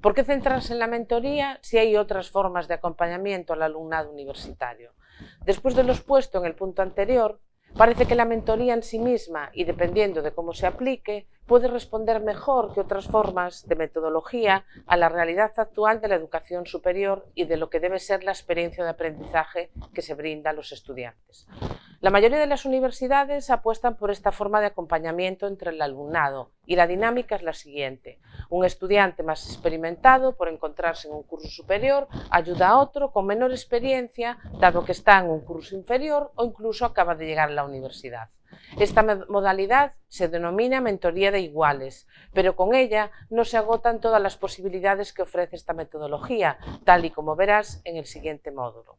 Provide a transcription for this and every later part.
¿Por qué centrarse en la mentoría si hay otras formas de acompañamiento al alumnado universitario? Después de lo expuesto en el punto anterior, Parece que la mentoría en sí misma, y dependiendo de cómo se aplique, puede responder mejor que otras formas de metodología a la realidad actual de la educación superior y de lo que debe ser la experiencia de aprendizaje que se brinda a los estudiantes. La mayoría de las universidades apuestan por esta forma de acompañamiento entre el alumnado y la dinámica es la siguiente. Un estudiante más experimentado por encontrarse en un curso superior ayuda a otro con menor experiencia dado que está en un curso inferior o incluso acaba de llegar a la universidad. Esta modalidad se denomina mentoría de iguales, pero con ella no se agotan todas las posibilidades que ofrece esta metodología, tal y como verás en el siguiente módulo.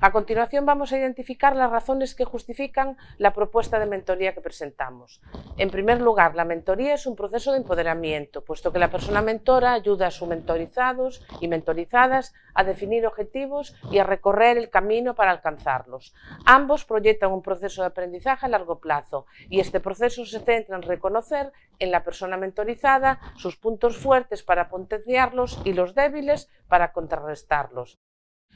A continuación vamos a identificar las razones que justifican la propuesta de mentoría que presentamos. En primer lugar, la mentoría es un proceso de empoderamiento, puesto que la persona mentora ayuda a sus mentorizados y mentorizadas a definir objetivos y a recorrer el camino para alcanzarlos. Ambos proyectan un proceso de aprendizaje a largo plazo y este proceso se centra en reconocer en la persona mentorizada sus puntos fuertes para potenciarlos y los débiles para contrarrestarlos.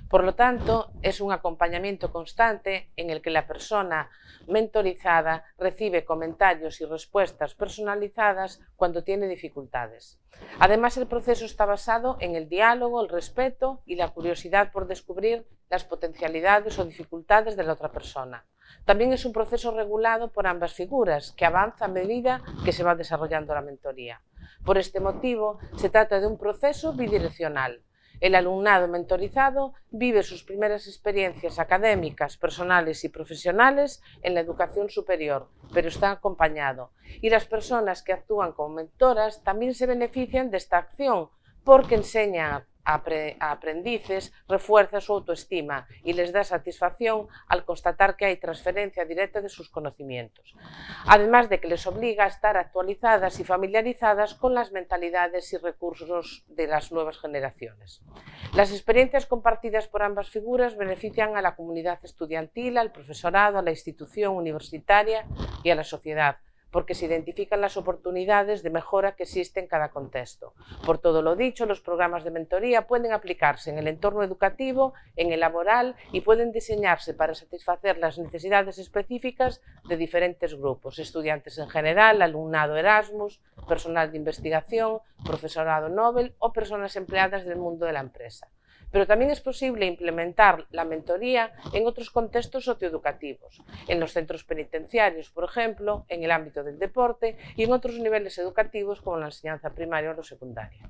Por lo tanto, es un acompañamiento constante en el que la persona mentorizada recibe comentarios y respuestas personalizadas cuando tiene dificultades. Además, el proceso está basado en el diálogo, el respeto y la curiosidad por descubrir las potencialidades o dificultades de la otra persona. También es un proceso regulado por ambas figuras, que avanza a medida que se va desarrollando la mentoría. Por este motivo, se trata de un proceso bidireccional, el alumnado mentorizado vive sus primeras experiencias académicas, personales y profesionales en la educación superior, pero está acompañado. Y las personas que actúan como mentoras también se benefician de esta acción porque enseñan a aprendices refuerza su autoestima y les da satisfacción al constatar que hay transferencia directa de sus conocimientos, además de que les obliga a estar actualizadas y familiarizadas con las mentalidades y recursos de las nuevas generaciones. Las experiencias compartidas por ambas figuras benefician a la comunidad estudiantil, al profesorado, a la institución universitaria y a la sociedad, porque se identifican las oportunidades de mejora que existen en cada contexto. Por todo lo dicho, los programas de mentoría pueden aplicarse en el entorno educativo, en el laboral y pueden diseñarse para satisfacer las necesidades específicas de diferentes grupos, estudiantes en general, alumnado Erasmus, personal de investigación, profesorado Nobel o personas empleadas del mundo de la empresa pero también es posible implementar la mentoría en otros contextos socioeducativos, en los centros penitenciarios, por ejemplo, en el ámbito del deporte y en otros niveles educativos como la enseñanza primaria o la secundaria.